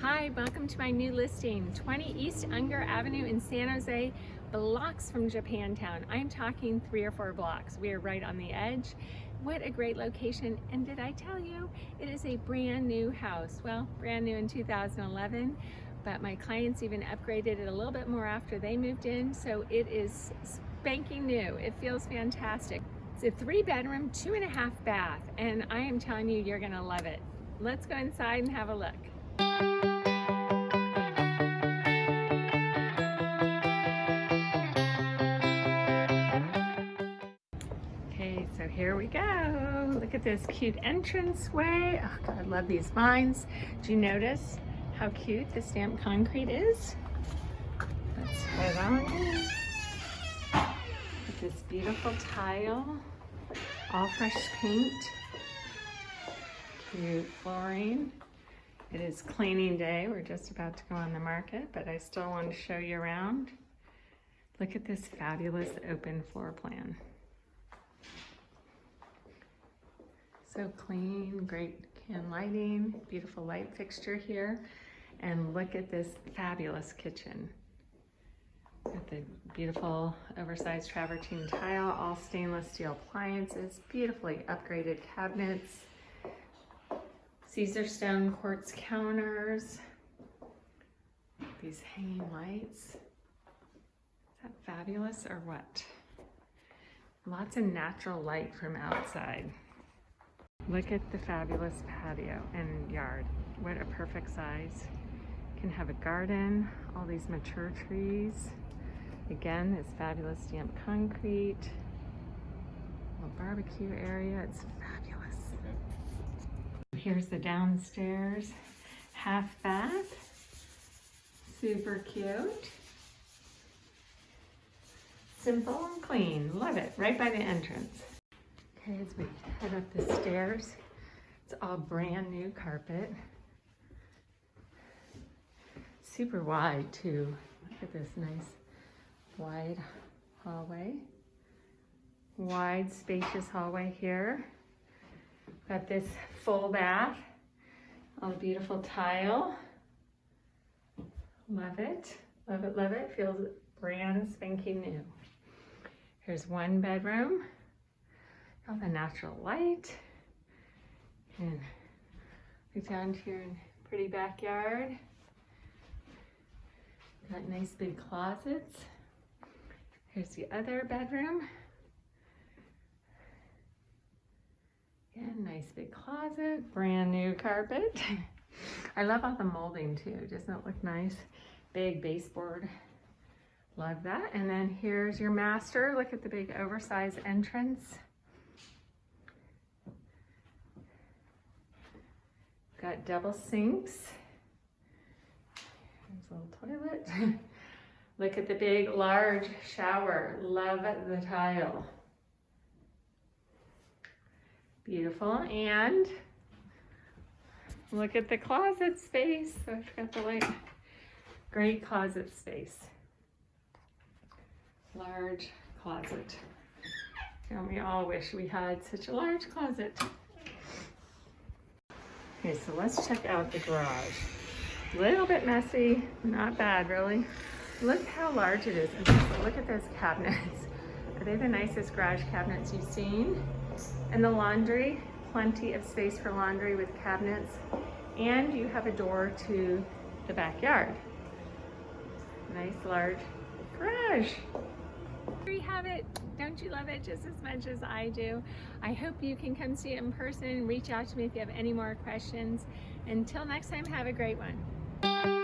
Hi, welcome to my new listing, 20 East Younger Avenue in San Jose, blocks from Japantown. I'm talking three or four blocks. We are right on the edge. What a great location. And did I tell you, it is a brand new house. Well, brand new in 2011, but my clients even upgraded it a little bit more after they moved in. So it is spanking new. It feels fantastic. It's a three bedroom, two and a half bath, and I am telling you, you're gonna love it. Let's go inside and have a look. Here we go. Look at this cute entranceway. Oh God, I love these vines. Do you notice how cute the stamped concrete is? Let's head on in. This beautiful tile, all fresh paint, cute flooring. It is cleaning day. We're just about to go on the market, but I still want to show you around. Look at this fabulous open floor plan. So clean, great can lighting, beautiful light fixture here. And look at this fabulous kitchen. Got the beautiful oversized travertine tile, all stainless steel appliances, beautifully upgraded cabinets, Caesarstone quartz counters, these hanging lights. Is that fabulous or what? Lots of natural light from outside. Look at the fabulous patio and yard. What a perfect size. Can have a garden, all these mature trees. Again, this fabulous stamped concrete. Little barbecue area, it's fabulous. Here's the downstairs half bath. Super cute. Simple and clean, love it, right by the entrance. Okay, as we head up the stairs, it's all brand new carpet. Super wide too. Look at this nice wide hallway. Wide, spacious hallway here. Got this full bath, all beautiful tile. Love it, love it, love it. Feels brand spanking new. Here's one bedroom, all the natural light. And look down to your pretty backyard. Got nice big closets. Here's the other bedroom. Again, nice big closet, brand new carpet. I love all the molding too. Doesn't it look nice? Big baseboard. Love that. And then here's your master. Look at the big oversized entrance. Got double sinks. There's a little toilet. Look at the big, large shower. Love the tile. Beautiful. And look at the closet space. So I've got the light. Great closet space. Large closet. And we all wish we had such a large closet. Okay, so let's check out the garage. A little bit messy, not bad really. Look how large it is. Look at those cabinets. Are they the nicest garage cabinets you've seen? And the laundry, plenty of space for laundry with cabinets. And you have a door to the backyard. Nice large garage. There you have it. Don't you love it just as much as I do? I hope you can come see it in person. Reach out to me if you have any more questions. Until next time, have a great one.